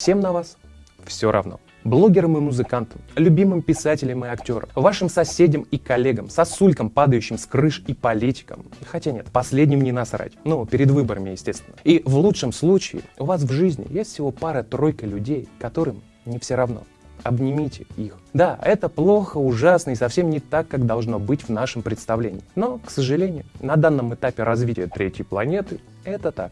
Всем на вас все равно. Блогерам и музыкантам, любимым писателям и актерам, вашим соседям и коллегам, сосулькам, падающим с крыш и политикам. Хотя нет, последним не насрать. Ну, перед выборами, естественно. И в лучшем случае у вас в жизни есть всего пара-тройка людей, которым не все равно. Обнимите их. Да, это плохо, ужасно и совсем не так, как должно быть в нашем представлении. Но, к сожалению, на данном этапе развития третьей планеты это так.